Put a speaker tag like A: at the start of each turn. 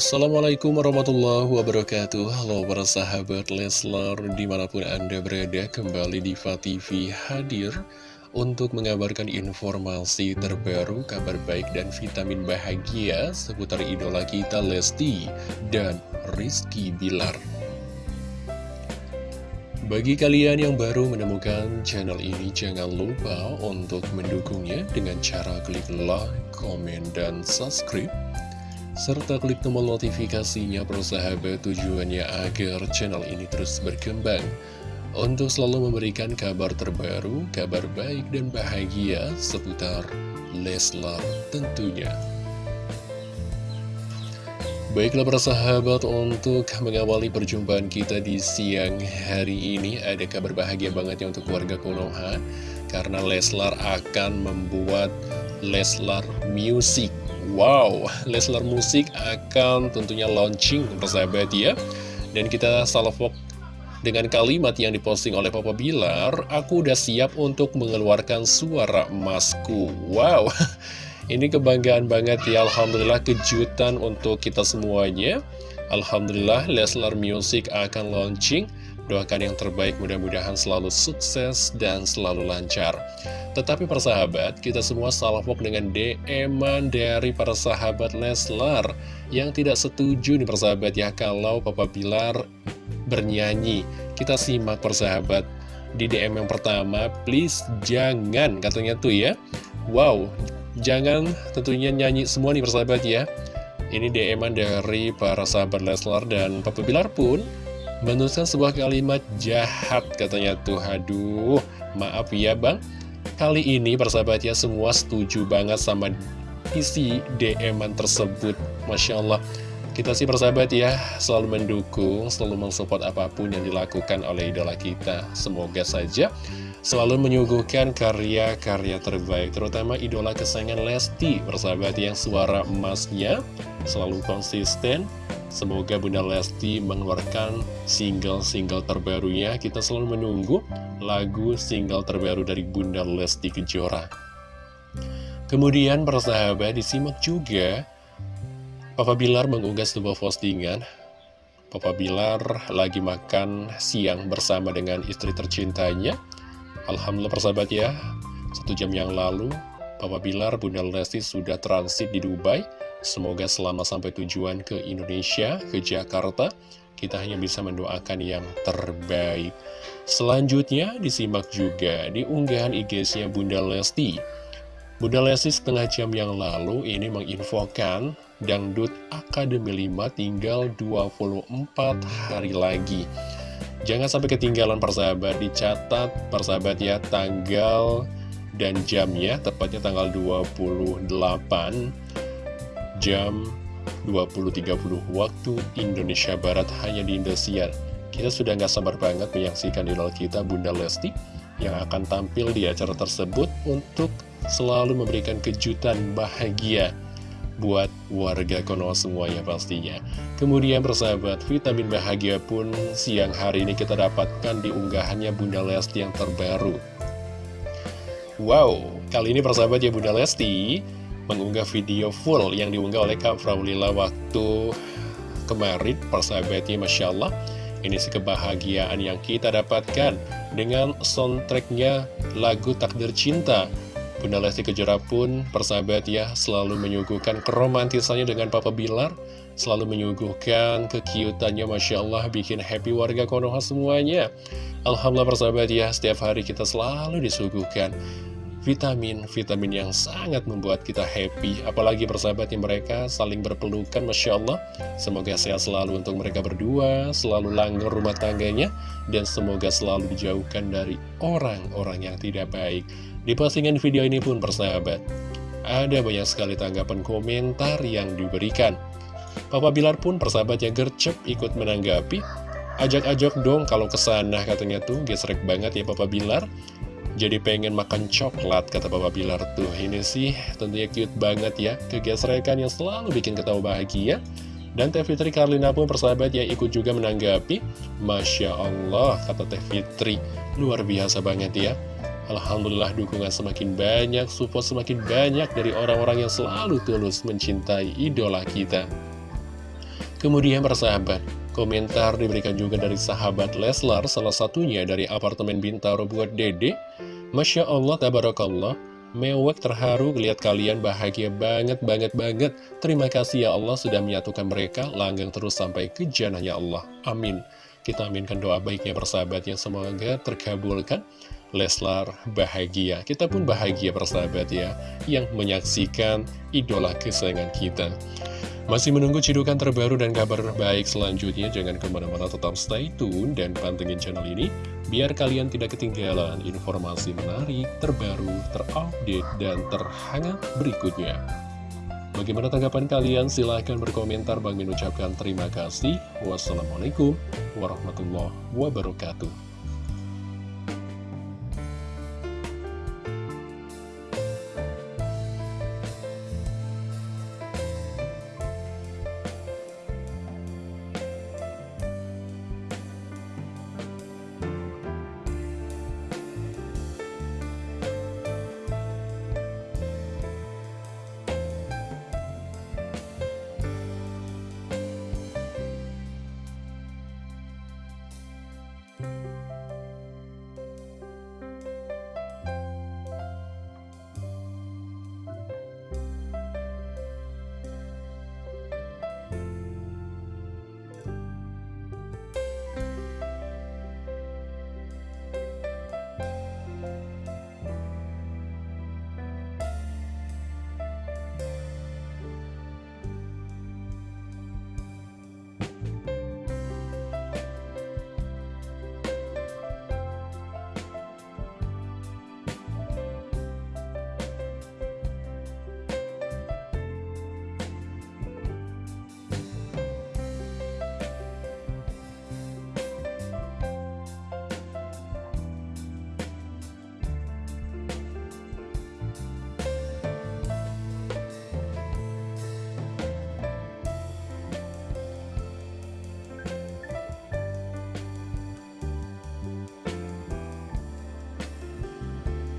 A: Assalamualaikum warahmatullahi wabarakatuh. Halo para sahabat Leslar Di mana pun anda berada kembali di TV hadir Untuk mengabarkan informasi terbaru Kabar baik dan vitamin bahagia Seputar idola kita Lesti Dan Rizky Bilar. Bagi kalian yang baru menemukan channel ini, jangan lupa untuk mendukungnya dengan cara klik like, komen, dan subscribe serta klik tombol notifikasinya persahabat tujuannya agar channel ini terus berkembang untuk selalu memberikan kabar terbaru, kabar baik dan bahagia seputar Leslar tentunya. Baiklah persahabat untuk mengawali perjumpaan kita di siang hari ini ada kabar bahagia banget ya untuk keluarga Konoha karena Leslar akan membuat Leslar Music Wow, Leslar Musik akan tentunya launching persahabat ya. Dan kita salvok dengan kalimat yang diposting oleh Papa Bilar Aku udah siap untuk mengeluarkan suara emasku. Wow, ini kebanggaan banget ya. Alhamdulillah kejutan untuk kita semuanya. Alhamdulillah Leslar Music akan launching Doakan yang terbaik mudah-mudahan selalu sukses dan selalu lancar. Tetapi persahabat, kita semua salvok dengan dm dari para sahabat Leslar Yang tidak setuju nih persahabat ya kalau Papa Bilar bernyanyi. Kita simak persahabat di DM yang pertama Please jangan katanya tuh ya. Wow, jangan tentunya nyanyi semua nih persahabat ya. Ini dm dari para sahabat Leslar dan Papa Bilar pun menuliskan sebuah kalimat jahat katanya tuh. Aduh maaf ya bang. Kali ini persahabat ya semua setuju banget sama isi dm tersebut. Masya Allah. Kita sih persahabat ya selalu mendukung selalu mensupport apa pun yang dilakukan oleh idola kita. Semoga saja selalu menyuguhkan karya-karya terbaik terutama idola kesayangan Lesti persahabat yang suara emasnya selalu konsisten Semoga Bunda Lesti mengeluarkan single-single terbarunya. Kita selalu menunggu lagu single terbaru dari Bunda Lesti Kejora. Kemudian persahabat disimak juga Papa Bilar mengunggah sebuah postingan Papa Bilar lagi makan siang bersama dengan istri tercintanya Alhamdulillah persahabat ya Satu jam yang lalu Papa Bilar, Bunda Lesti sudah transit di Dubai Semoga selama sampai tujuan ke Indonesia, ke Jakarta, kita hanya bisa mendoakan yang terbaik. Selanjutnya disimak juga di unggahan IG-nya Bunda Lesti. Bunda Lesti setengah jam yang lalu ini menginfokan Dangdut Akademi 5 tinggal 24 hari lagi. Jangan sampai ketinggalan persahabat, dicatat persahabat ya tanggal dan jamnya, tepatnya tanggal 28 jam 20.30 waktu Indonesia Barat hanya di Indosiar. Kita sudah nggak sabar banget menyaksikan idol kita Bunda Lesti yang akan tampil di acara tersebut untuk selalu memberikan kejutan bahagia buat warga Konoha semuanya pastinya. Kemudian persahabat, vitamin bahagia pun siang hari ini kita dapatkan di unggahannya Bunda Lesti yang terbaru. Wow, kali ini persahabat ya Bunda Lesti mengunggah video full yang diunggah oleh Kak Fraulila waktu kemarin persahabatnya Masya Allah. Ini sih kebahagiaan yang kita dapatkan dengan soundtracknya lagu Takdir Cinta. Bunda Lesti Kejora pun persahabat ya selalu menyuguhkan keromantisannya dengan Papa Bilar. Selalu menyuguhkan kekiutannya Masya Allah bikin happy warga Konoha semuanya. Alhamdulillah persahabat ya setiap hari kita selalu disuguhkan vitamin-vitamin yang sangat membuat kita happy. Apalagi persahabatnya mereka saling berpelukan Masya Allah. Semoga sehat selalu untuk mereka berdua selalu langgeng rumah tangganya dan semoga selalu dijauhkan dari orang-orang yang tidak baik. Di postingan video ini pun persahabat ada banyak sekali tanggapan komentar yang diberikan. Papa Bilar pun persahabatnya gercep ikut menanggapi. Ajak-ajak dong kalau ke sana katanya tuh gesrek banget ya Papa Bilar jadi pengen makan coklat, kata Papa Bilar tuh. Ini sih tentunya cute banget ya. Kegesrekan yang selalu bikin ketawa bahagia. Dan Teh Fitri Karlina pun persahabat ya ikut juga menanggapi. Masya Allah, kata Teh Fitri. Luar biasa banget ya. Alhamdulillah dukungan semakin banyak, support semakin banyak dari orang-orang yang selalu tulus mencintai idola kita. Kemudian persahabat, komentar diberikan juga dari sahabat Leslar, salah satunya dari apartemen Bintaro buat dede. Masya Allah, tabarakallah, mewek terharu lihat kalian bahagia banget, banget, banget. Terima kasih ya Allah sudah menyatukan mereka, langgang terus sampai ke janahnya Allah. Amin. Kita aminkan doa baiknya persahabat yang semoga terkabulkan. Leslar bahagia, kita pun bahagia persahabat ya, yang menyaksikan idola kesayangan kita. Masih menunggu cidukan terbaru dan kabar baik selanjutnya, jangan ke mana-mana tetap stay tune dan pantengin channel ini, biar kalian tidak ketinggalan informasi menarik, terbaru, terupdate, dan terhangat berikutnya. Bagaimana tanggapan kalian? Silahkan berkomentar. Bang mengucapkan terima kasih. Wassalamualaikum warahmatullahi wabarakatuh.